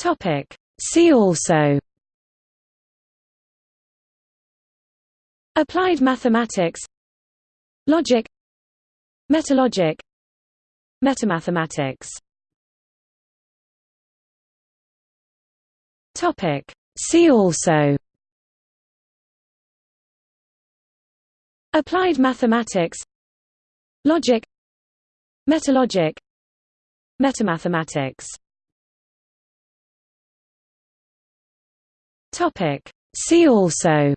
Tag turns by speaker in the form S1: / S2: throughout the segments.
S1: Topic. See also. Applied mathematics. Logic. Metalogic. Metamathematics. Topic. See also. Applied mathematics. Logic. Metalogic. Metamathematics Topic. See also.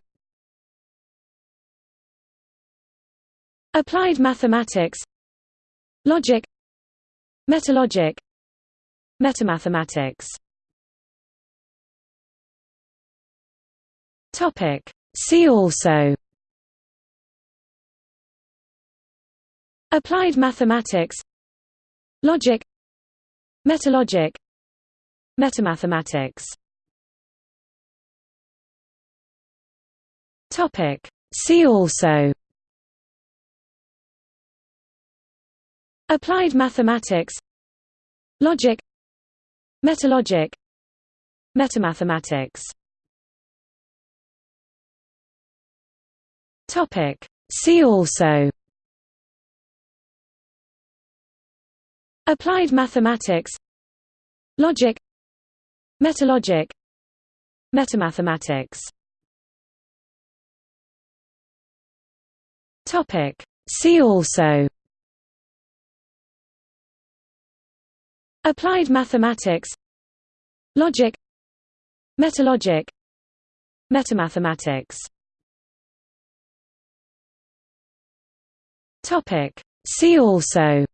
S1: Applied mathematics. Logic. Metalogic. Metamathematics. Topic. See also. Applied mathematics. Logic. Metalogic. Metamathematics Topic. See also. Applied mathematics. Logic. Metalogic. Metamathematics. Topic. See also. Applied mathematics. Logic. Metalogic. Metamathematics Topic. See also. Applied mathematics. Logic. Metalogic. Metamathematics. Topic. See also.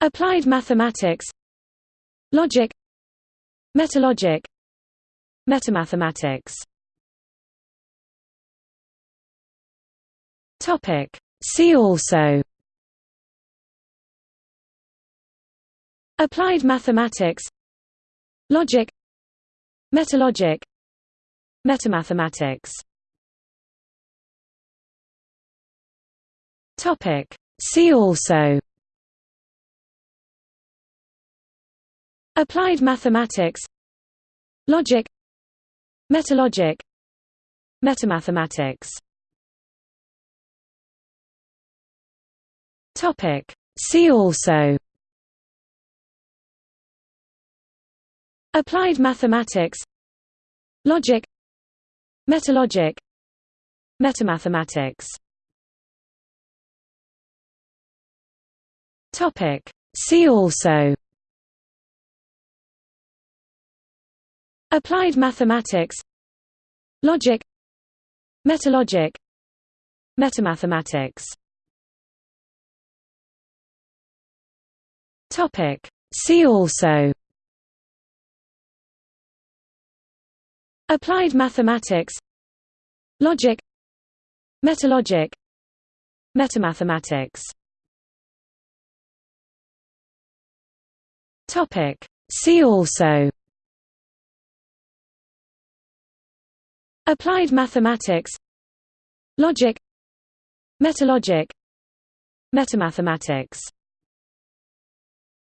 S1: Applied mathematics. Logic. Metalogic. Metamathematics Topic. See also. Applied mathematics. Logic. Metalogic. Metamathematics. Topic. See also. Applied mathematics. Logic. Metalogic. Metamathematics Topic. See also. Applied mathematics. Logic. Metalogic. Metamathematics. Topic. See also. Applied mathematics. Logic. Metalogic. Metamathematics Topic. See also. Applied mathematics. Logic. Metalogic. Metamathematics. Topic. See also. Applied mathematics. Logic. Metalogic. Metamathematics